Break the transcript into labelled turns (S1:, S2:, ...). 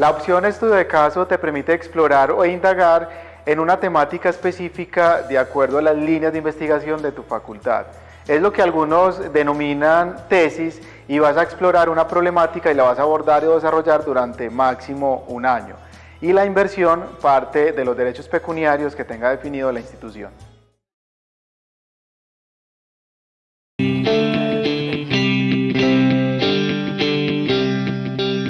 S1: La opción estudio de caso te permite explorar o indagar en una temática específica de acuerdo a las líneas de investigación de tu facultad. Es lo que algunos denominan tesis y vas a explorar una problemática y la vas a abordar o desarrollar durante máximo un año. Y la inversión parte de los derechos pecuniarios que tenga definido la institución.